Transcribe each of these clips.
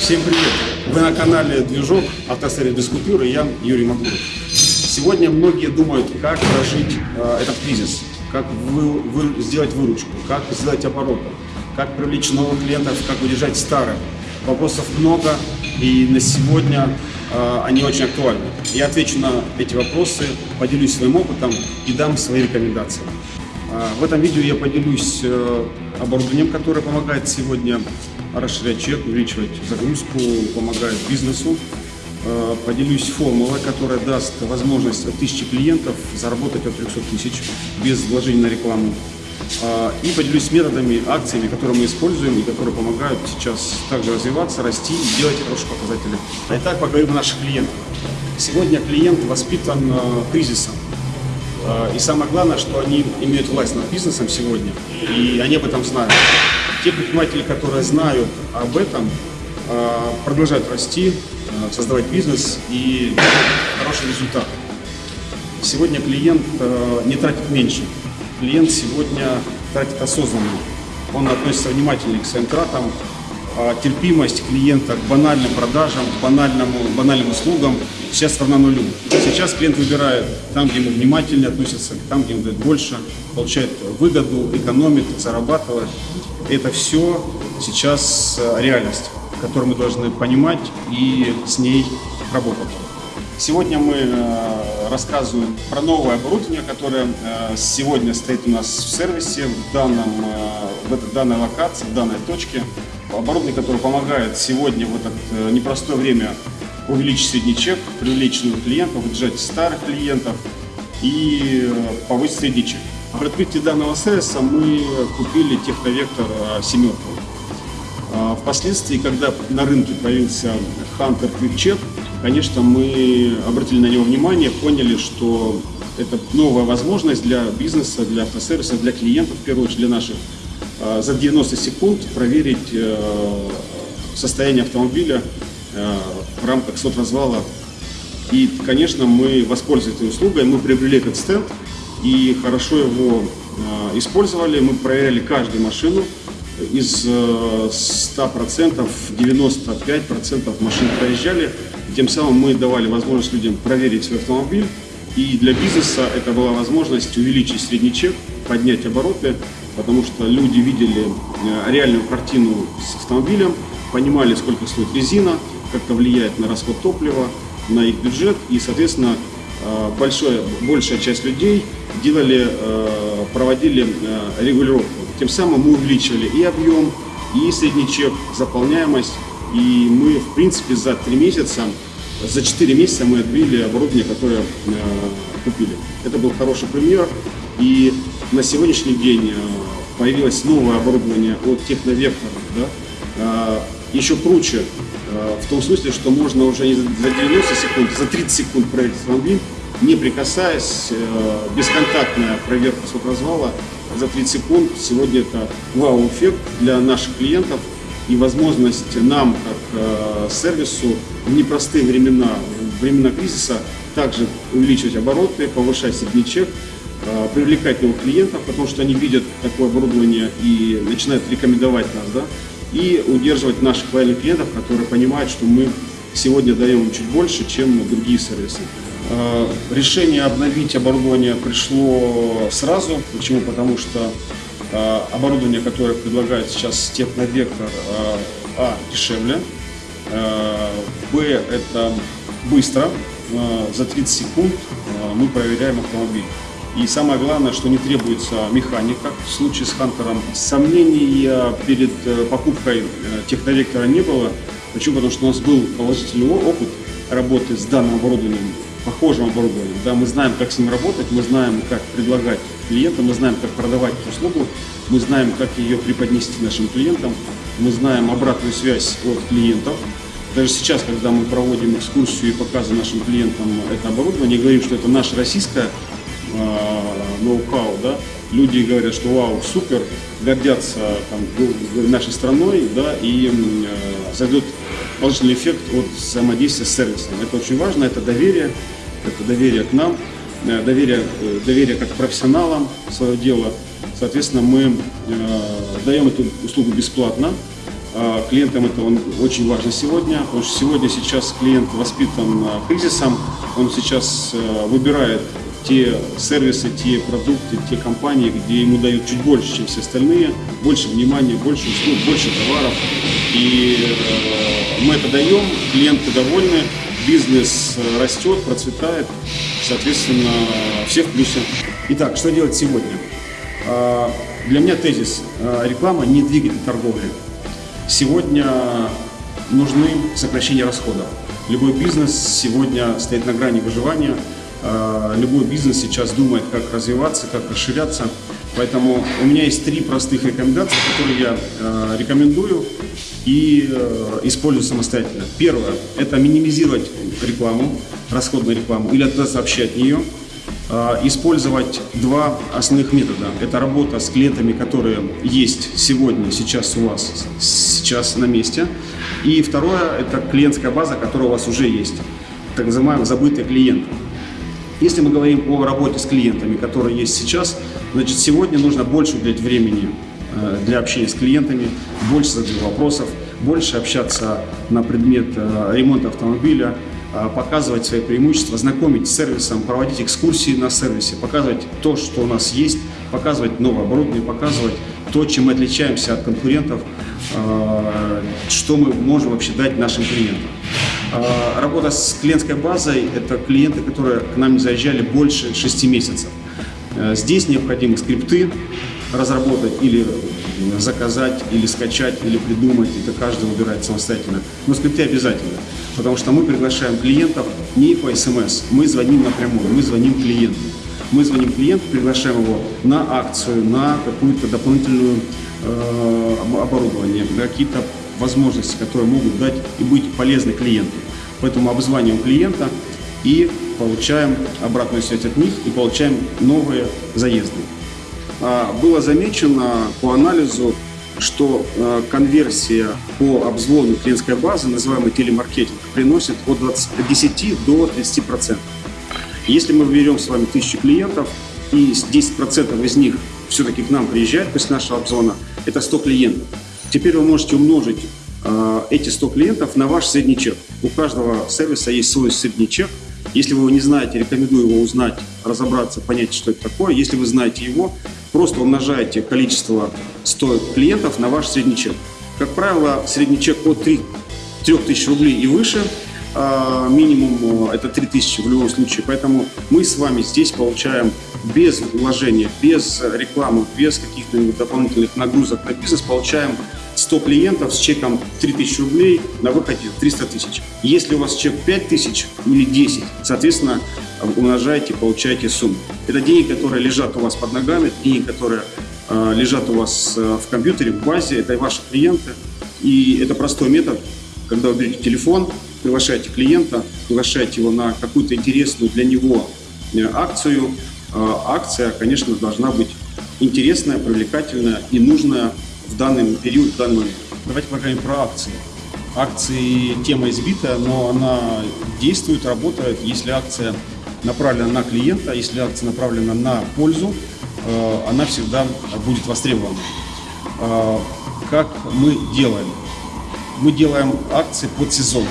Всем привет! Вы на канале Движок Автосервис без купюры, я Юрий Макуров. Сегодня многие думают, как прожить э, этот кризис, как вы, вы, сделать выручку, как сделать обороты, как привлечь новых клиентов, как удержать старых. Вопросов много, и на сегодня э, они очень актуальны. Я отвечу на эти вопросы, поделюсь своим опытом и дам свои рекомендации. Э, в этом видео я поделюсь э, оборудованием, которое помогает сегодня расширять чек, увеличивать загрузку, помогает бизнесу. Э, поделюсь формулой, которая даст возможность от 1000 клиентов заработать от 300 тысяч без вложений на рекламу. Э, и поделюсь методами, акциями, которые мы используем и которые помогают сейчас также развиваться, расти и делать хорошие показатели. Итак, поговорим о наших клиентах. Сегодня клиент воспитан э, кризисом. И самое главное, что они имеют власть над бизнесом сегодня, и они об этом знают. Те предприниматели, которые знают об этом, продолжают расти, создавать бизнес и хороший результат. Сегодня клиент не тратит меньше. Клиент сегодня тратит осознанно. Он относится внимательнее к своим тратам, терпимость клиента к банальным продажам, к банальному, банальным услугам сейчас равна нулю. Сейчас клиент выбирает там, где ему внимательнее относится, там, где ему дает больше, получает выгоду, экономит, зарабатывает. Это все сейчас э, реальность, которую мы должны понимать и с ней работать. Сегодня мы э, рассказываем про новое оборудование, которое э, сегодня стоит у нас в сервисе, в, данном, в данной локации, в данной точке. Оборудование, которое помогает сегодня в это непростое время увеличить средний чек, привлечь новых клиентов, удержать старых клиентов и повысить средний чек. При открытии данного сервиса мы купили техновектор семерку. А, впоследствии, когда на рынке появился Hunter QuickCheck, конечно, мы обратили на него внимание, поняли, что это новая возможность для бизнеса, для автосервиса, для клиентов, в первую очередь для наших, за 90 секунд проверить э, состояние автомобиля э, в рамках соцразвала. И, конечно, мы воспользовались этой услугой, мы приобрели этот стенд, и хорошо его э, использовали. Мы проверяли каждую машину. Из 100% э, 95% машин проезжали. Тем самым мы давали возможность людям проверить свой автомобиль. И для бизнеса это была возможность увеличить средний чек, поднять обороты, потому что люди видели э, реальную картину с автомобилем, понимали, сколько стоит резина, как это влияет на расход топлива, на их бюджет и, соответственно, большая, большая часть людей делали, э, проводили э, регулировку. Тем самым мы увеличивали и объем, и средний чек, заполняемость. И мы, в принципе, за три месяца, за четыре месяца мы отбили оборудование, которое э, купили. Это был хороший пример. И на сегодняшний день появилось новое оборудование от Техновектора. Да? Еще круче, в том смысле, что можно уже не за 90 секунд, за 30 секунд проверить автомобиль, не прикасаясь, э, бесконтактная проверка соцразвала за 30 секунд. Сегодня это вау-эффект для наших клиентов и возможность нам, как э, сервису, в непростые времена, времена кризиса, также увеличивать обороты, повышать средний чек, э, привлекать новых клиентов, потому что они видят такое оборудование и начинают рекомендовать нас, да, и удерживать наших лояльных клиентов, которые понимают, что мы сегодня даем им чуть больше, чем другие сервисы. Э, решение обновить оборудование пришло сразу. Почему? Потому что э, оборудование, которое предлагает сейчас Техновектор, э, а, дешевле, б, это быстро, за 30 секунд мы проверяем автомобиль. И самое главное, что не требуется механика. В случае с Хантером сомнений перед покупкой техновектора не было. Почему? Потому что у нас был положительный опыт работы с данным оборудованием похожим оборудованием. Да, мы знаем, как с ним работать, мы знаем, как предлагать клиентам, мы знаем, как продавать услугу, мы знаем, как ее преподнести нашим клиентам, мы знаем обратную связь от клиентов. Даже сейчас, когда мы проводим экскурсию и показываем нашим клиентам это оборудование, говорим, что это наше российское э, ноу-хау, да, люди говорят, что вау, супер, гордятся там, нашей страной, да, и э, зайдет положительный эффект от взаимодействия с сервисом. Это очень важно, это доверие, это доверие к нам, э, доверие, э, доверие как профессионалам свое дело. Соответственно, мы э, даем эту услугу бесплатно, а, клиентам это он очень важно сегодня, потому что сегодня сейчас клиент воспитан кризисом, он сейчас выбирает те сервисы, те продукты, те компании, где ему дают чуть больше, чем все остальные, больше внимания, больше услуг, больше товаров. И э, мы это даем, клиенты довольны, бизнес растет, процветает, соответственно, все в плюсе. Итак, что делать сегодня? Для меня тезис реклама не двигатель торговли. Сегодня нужны сокращения расходов. Любой бизнес сегодня стоит на грани выживания. А, любой бизнес сейчас думает, как развиваться, как расширяться. Поэтому у меня есть три простых рекомендации, которые я а, рекомендую и а, использую самостоятельно. Первое – это минимизировать рекламу, расходную рекламу, или отказаться вообще от нее. Использовать два основных метода. Это работа с клиентами, которые есть сегодня, сейчас у вас, сейчас на месте. И второе – это клиентская база, которая у вас уже есть, так называемые забытые клиенты. Если мы говорим о работе с клиентами, которые есть сейчас, значит, сегодня нужно больше уделять времени э, для общения с клиентами, больше задать вопросов, больше общаться на предмет э, ремонта автомобиля, а, показывать свои преимущества, знакомить с сервисом, проводить экскурсии на сервисе, показывать то, что у нас есть, показывать новое оборудование, показывать то, чем мы отличаемся от конкурентов, что мы можем вообще дать нашим клиентам. А, работа с клиентской базой – это клиенты, которые к нам не заезжали больше 6 месяцев. Здесь необходимы скрипты разработать или заказать, или скачать, или придумать. Это каждый выбирает самостоятельно. Но скрипты обязательно потому что мы приглашаем клиентов не по смс, мы звоним напрямую, мы звоним клиенту. Мы звоним клиенту, приглашаем его на акцию, на какую-то дополнительную э, оборудование, на какие-то возможности, которые могут дать и быть полезны клиенту. Поэтому обзваниваем клиента и получаем обратную связь от них и получаем новые заезды. А, было замечено по анализу что э, конверсия по обзвону клиентской базы, называемый телемаркетинг, приносит от 20, 10 до 30 процентов. Если мы берем с вами тысячу клиентов, и 10 процентов из них все-таки к нам приезжают после нашего обзвона, это 100 клиентов. Теперь вы можете умножить э, эти 100 клиентов на ваш средний чек. У каждого сервиса есть свой средний чек. Если вы его не знаете, рекомендую его узнать, разобраться, понять, что это такое. Если вы знаете его, Просто умножаете количество 100 клиентов на ваш средний чек. Как правило, средний чек от 3, 3000 рублей и выше, а, минимум э, это 3000 в любом случае. Поэтому мы с вами здесь получаем без вложения, без рекламы, без каких-то дополнительных нагрузок на бизнес, получаем 100 клиентов с чеком 3000 рублей, на выходе 300 тысяч. Если у вас чек 5000 или 10, соответственно, умножаете, получаете сумму. Это деньги, которые лежат у вас под ногами, деньги, которые э, лежат у вас э, в компьютере, в базе, это ваши клиенты. И это простой метод, когда вы берете телефон, приглашаете клиента, приглашаете его на какую-то интересную для него э, акцию. Э, акция, конечно, должна быть интересная, привлекательная и нужная в данный период, в данный момент. Давайте поговорим про акции. Акции тема избитая, но она действует, работает, если акция направлена на клиента, если акция направлена на пользу, э, она всегда будет востребована. Э, как мы делаем? Мы делаем акции под сезон.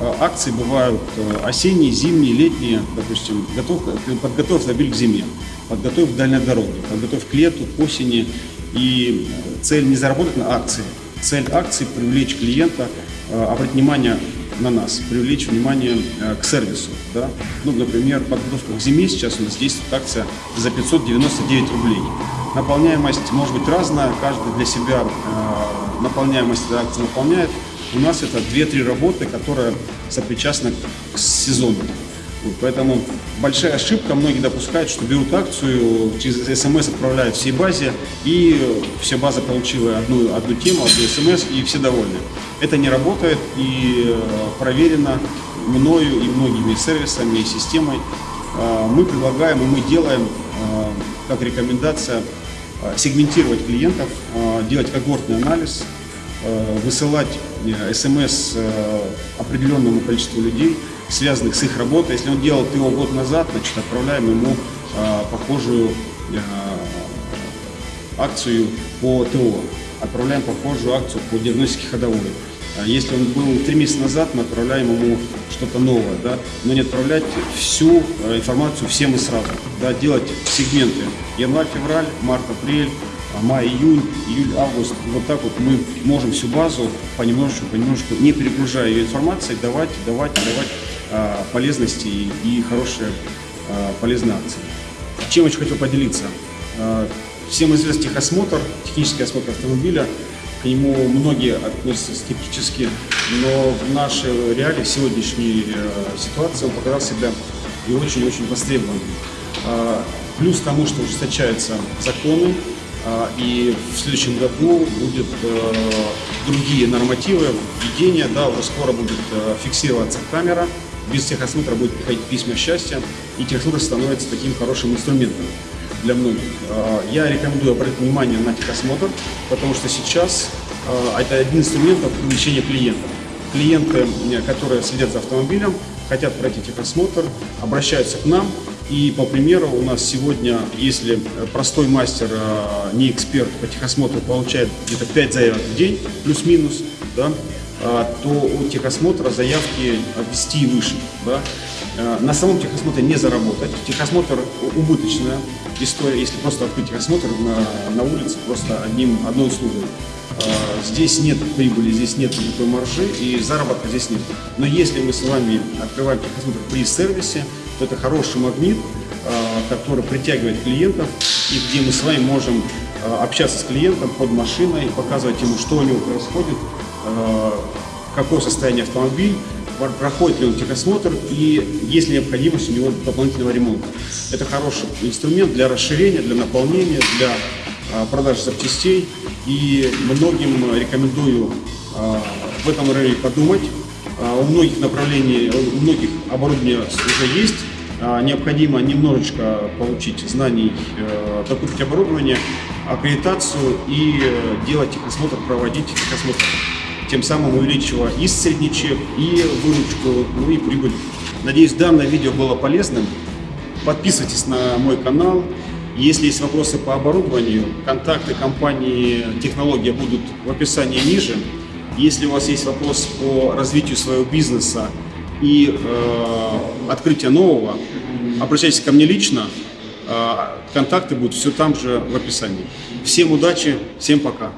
Э, акции бывают осенние, зимние, летние, допустим, готов, подготовь автомобиль к зиме, подготовь к дальней дороге, подготовь к лету, к осени, и цель не заработать на акции, цель акции – привлечь клиента, э, обратить внимание на нас, привлечь внимание э, к сервису. Да? Ну, например, подготовка к зиме сейчас у нас действует акция за 599 рублей. Наполняемость может быть разная, каждый для себя э, наполняемость акции наполняет. У нас это 2-3 работы, которые сопричастны к сезону. Вот, поэтому большая ошибка, многие допускают, что берут акцию, через смс отправляют всей базе, и вся база получила одну, одну тему, одну смс, и все довольны. Это не работает и э, проверено мною и многими сервисами и системой. А, мы предлагаем и мы делаем, а, как рекомендация, сегментировать клиентов, делать когортный анализ, высылать э, смс э, определенному количеству людей, связанных с их работой. Если он делал ТО год назад, значит, отправляем ему э, похожую э, акцию по ТО. отправляем похожую акцию по диагностике ходовой. А Если он был три месяца назад, мы отправляем ему что-то новое, да, но не отправлять всю э, информацию всем и сразу, да, делать сегменты январь, февраль, март, апрель, а, май, июнь, июль, август. Вот так вот мы можем всю базу понемножечку, понемножечку, не перегружая ее информацией, давать, давать, давать а, полезности и, и хорошие а, полезные акции. Чем очень хотел поделиться. А, Всем известен техосмотр, технический осмотр автомобиля. К нему многие относятся скептически, но в нашей реалии, в сегодняшней э, ситуации он показал себя и очень-очень востребованным. А, Плюс к тому, что ужесточаются законы, и в следующем году будут э, другие нормативы введения, да, уже скоро будет э, фиксироваться камера, без техосмотра будет приходить письма счастья, и техосмотр становится таким хорошим инструментом для многих. А, Я рекомендую обратить внимание на техосмотр, потому что сейчас а, это один из инструментов привлечения клиентов. Клиенты, которые следят за автомобилем, хотят пройти техосмотр, обращаются к нам. И по примеру у нас сегодня, если простой мастер, э, не эксперт по техосмотру, получает где-то 5 заявок в день, плюс-минус, да, а, то у техосмотра заявки от 10 и выше. Да. Э, На самом техосмотре не заработать. Техосмотр убыточная история, если просто открыть техосмотр на, на улице просто одним, одной услугой. А, Здесь нет прибыли, здесь нет никакой маржи и заработка здесь нет. Но если мы с вами открываем техосмотр при сервисе, это хороший магнит, а, который притягивает клиентов и где мы с вами можем а, общаться с клиентом под машиной, показывать ему, что у него происходит, а, какое состояние автомобиль, пр- проходит ли он техосмотр и есть ли необходимость у него дополнительного ремонта. Это хороший инструмент для расширения, для наполнения, для продажи запчастей. И многим рекомендую в этом районе подумать. У многих направлений, у многих оборудование уже есть. А, Необходимо немножечко получить знаний, э, докупить оборудование, аккредитацию и э, делать техосмотр, проводить техосмотр тем самым увеличивая и средний чек, и выручку, ну и прибыль. Надеюсь, данное видео было полезным. Подписывайтесь на мой канал. Если есть вопросы по оборудованию, контакты компании «Технология» будут в описании ниже. Если у вас есть вопрос по развитию своего бизнеса и э, открытия нового, обращайтесь ко мне лично. Э, контакты будут все там же в описании. Всем удачи, всем пока.